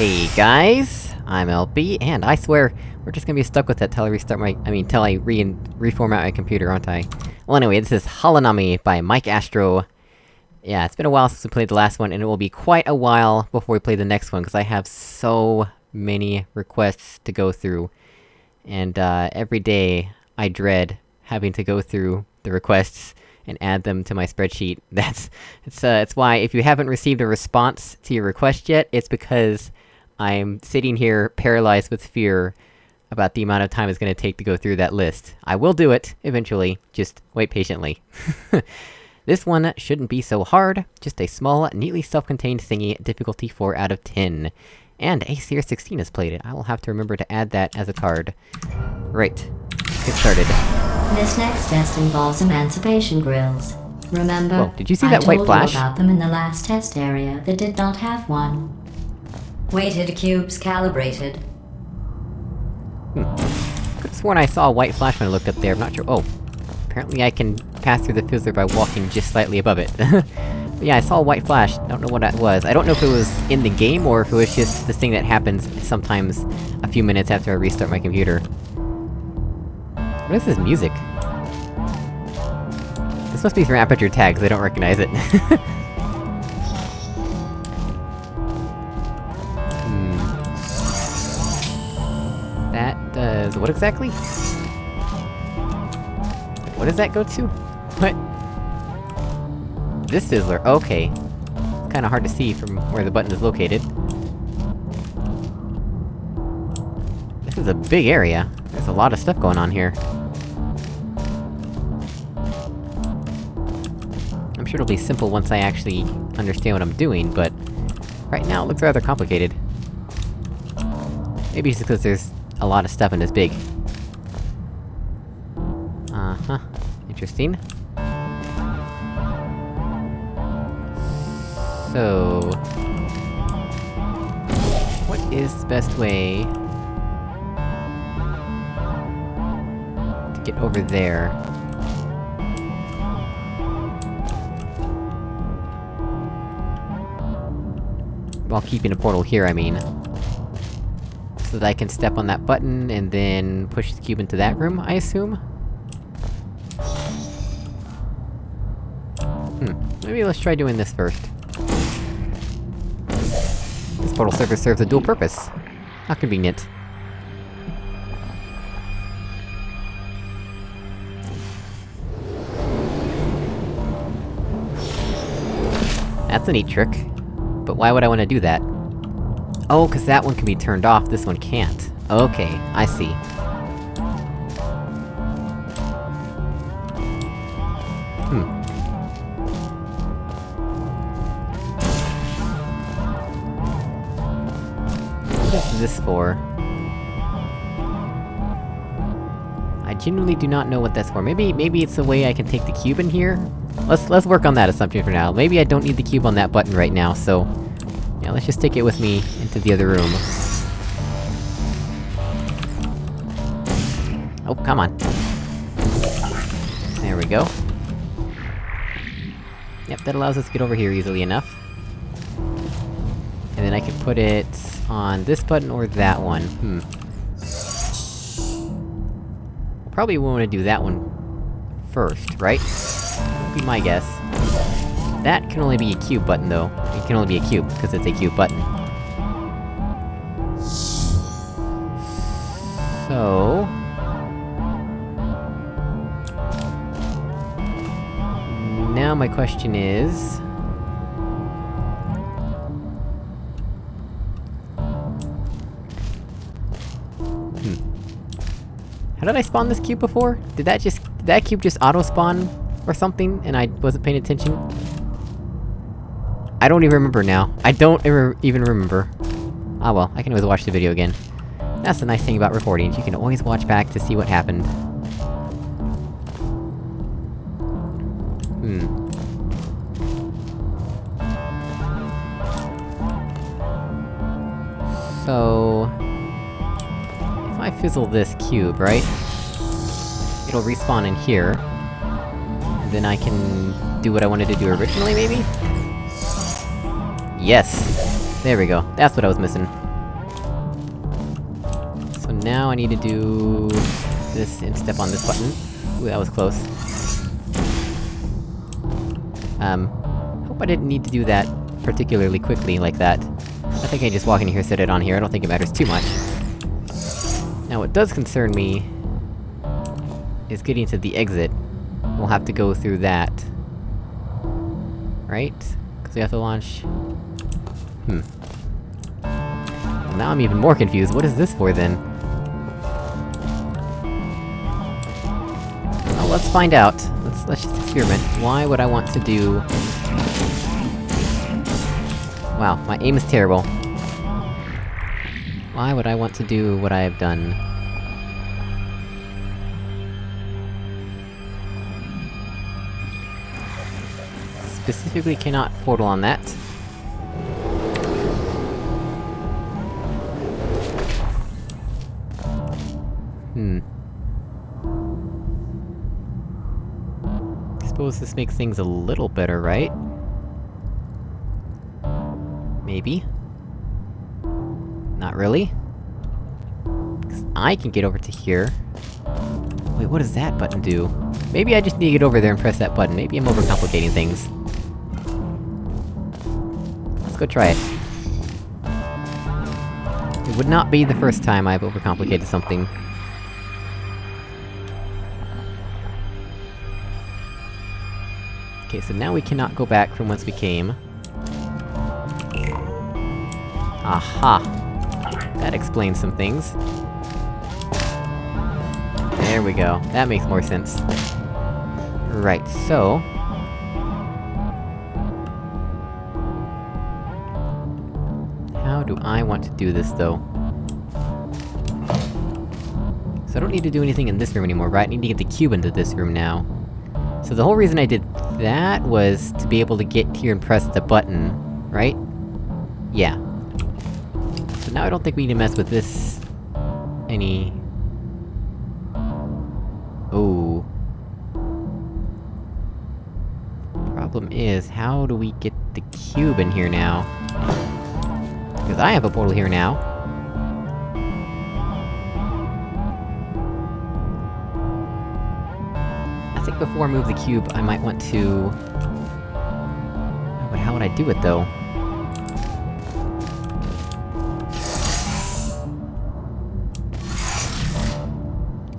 Hey guys, I'm LB, and I swear, we're just gonna be stuck with that till I restart my- I mean, till I re- reformat my computer, aren't I? Well anyway, this is Halanami by Mike Astro. Yeah, it's been a while since we played the last one, and it will be quite a while before we play the next one, because I have so many requests to go through. And, uh, every day, I dread having to go through the requests and add them to my spreadsheet. That's- it's, uh, it's why, if you haven't received a response to your request yet, it's because I'm sitting here paralyzed with fear about the amount of time it's gonna take to go through that list. I will do it, eventually, just wait patiently. this one shouldn't be so hard, just a small, neatly self-contained thingy, difficulty 4 out of 10. And ACR16 has played it, I will have to remember to add that as a card. Right. Get started. This next test involves emancipation grills. Remember? Whoa, did you see I that white told flash? You about them in the last test area that did not have one. Weighted cubes calibrated. Hmm. Could've sworn I saw a white flash when I looked up there, I'm not sure- oh. Apparently I can pass through the fizzler by walking just slightly above it. yeah, I saw a white flash, don't know what that was. I don't know if it was in the game, or if it was just this thing that happens sometimes a few minutes after I restart my computer. What is this music? This must be from Aperture Tags, I don't recognize it. what exactly? What does that go to? What? This fizzler, okay. It's kinda hard to see from where the button is located. This is a big area. There's a lot of stuff going on here. I'm sure it'll be simple once I actually understand what I'm doing, but... Right now, it looks rather complicated. Maybe it's because there's a lot of stuff and it's big. Uh-huh. Interesting. So... What is the best way... to get over there? While keeping a portal here, I mean. So that I can step on that button, and then push the cube into that room, I assume? Hmm, maybe let's try doing this first. This portal surface serves a dual purpose. How convenient. That's a neat trick. But why would I want to do that? Oh, cause that one can be turned off, this one can't. Okay, I see. Hmm. This for? I genuinely do not know what that's for. Maybe- maybe it's a way I can take the cube in here? Let's- let's work on that assumption for now. Maybe I don't need the cube on that button right now, so... Yeah, let's just take it with me into the other room. Oh, come on. There we go. Yep, that allows us to get over here easily enough. And then I can put it on this button or that one, hmm. Probably wanna do that one first, right? Would be my guess. That can only be a cube button, though. It can only be a cube, because it's a cube button. So... Now my question is... Hmm. How did I spawn this cube before? Did that just- did that cube just auto-spawn or something, and I wasn't paying attention? I don't even remember now. I don't ever even remember. Ah well, I can always watch the video again. That's the nice thing about recordings, you can always watch back to see what happened. Hmm. So... If I fizzle this cube, right? It'll respawn in here. Then I can do what I wanted to do originally, maybe? Yes! There we go. That's what I was missing. So now I need to do... this and step on this button. Ooh, that was close. Um, hope I didn't need to do that particularly quickly like that. I think I can just walk in here, set it on here, I don't think it matters too much. Now what does concern me... is getting to the exit. We'll have to go through that. Right? Because we have to launch... Hmm. Well, now I'm even more confused, what is this for then? Well, let's find out. Let's- let's just experiment. Why would I want to do... Wow, my aim is terrible. Why would I want to do what I have done? Specifically cannot portal on that. Hmm. Suppose this makes things a little better, right? Maybe? Not really? 'Cause I can get over to here. Wait, what does that button do? Maybe I just need to get over there and press that button, maybe I'm overcomplicating things. Go try it. It would not be the first time I've overcomplicated something. Okay, so now we cannot go back from whence we came. Aha! That explains some things. There we go. That makes more sense. Right, so... do I want to do this, though? So I don't need to do anything in this room anymore, right? I need to get the cube into this room now. So the whole reason I did that was to be able to get here and press the button, right? Yeah. So now I don't think we need to mess with this... any... Oh. Problem is, how do we get the cube in here now? Because I have a portal here now. I think before I move the cube, I might want to... Oh, but how would I do it, though?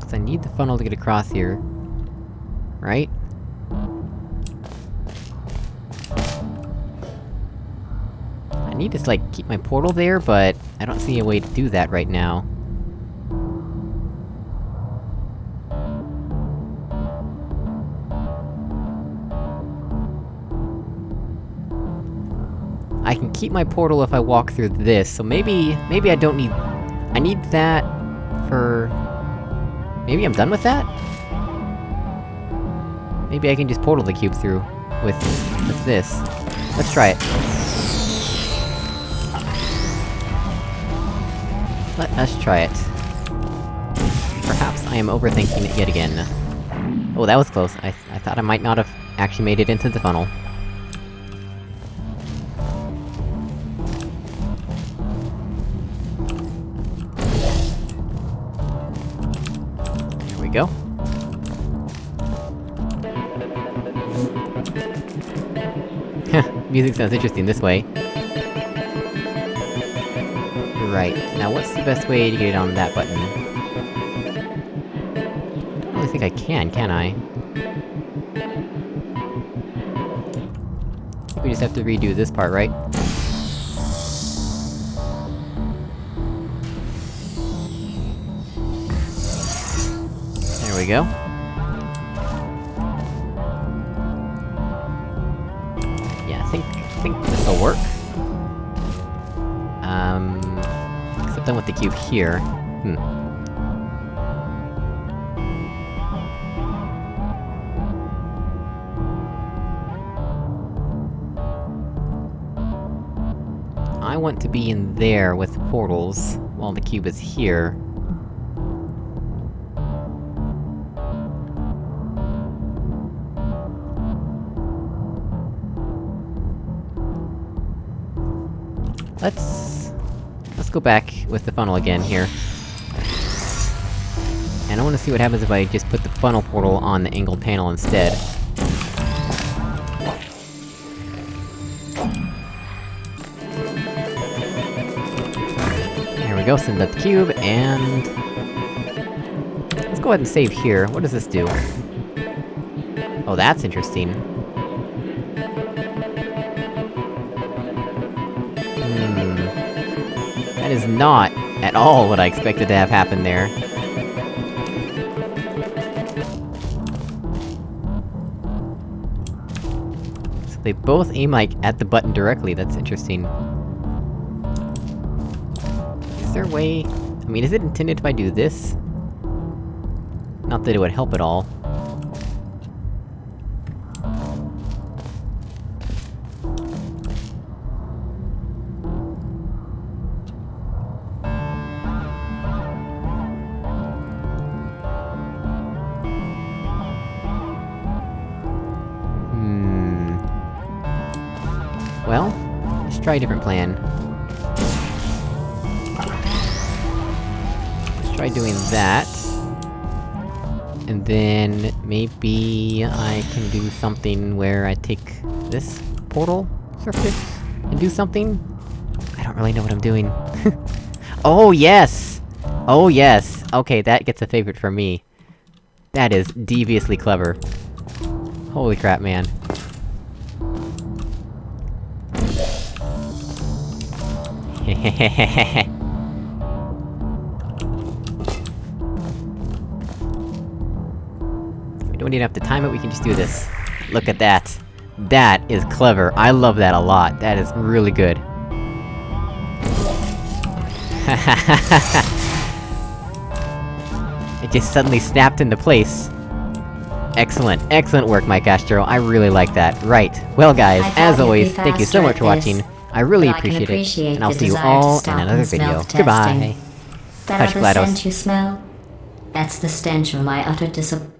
Cause I need the funnel to get across here. Right? Need to, like, keep my portal there, but... I don't see a way to do that right now. I can keep my portal if I walk through this, so maybe... maybe I don't need... I need that... for... Maybe I'm done with that? Maybe I can just portal the cube through... with... with this. Let's try it. Let us try it. Perhaps I am overthinking it yet again. Oh, that was close. I, I thought I might not have actually made it into the funnel. There we go. Music sounds interesting this way. Right, now what's the best way to get it on that button? I don't really think I can, can I? We just have to redo this part, right? There we go. Yeah, I think... I think this'll work. I'm with the cube here. Hmm. I want to be in there with portals, while the cube is here. Let's... Go back with the funnel again here. and I wanna see what happens if I just put the funnel portal on the angled panel instead. There we go, send up the cube, and... Let's go ahead and save here. What does this do? Oh, that's interesting. That is not at all what I expected to have happen there. So they both aim, like, at the button directly, that's interesting. Is there a way... I mean, is it intended if I do this? Not that it would help at all. Try a different plan. Let's try doing that. And then, maybe I can do something where I take this portal surface and do something? I don't really know what I'm doing. oh, yes! Oh, yes! Okay, that gets a favorite from me. That is deviously clever. Holy crap, man. We don't even have to time it, we can just do this. Look at that! That is clever, I love that a lot, that is really good. it just suddenly snapped into place. Excellent, excellent work, Mike Astro, I really like that. Right, well guys, as always, thank you so much for watching. this, I really but I appreciate it, and I'll see you all in another video. Goodbye! That Touch other GLaDOS. scent you smell? That's the stench of my utter disap-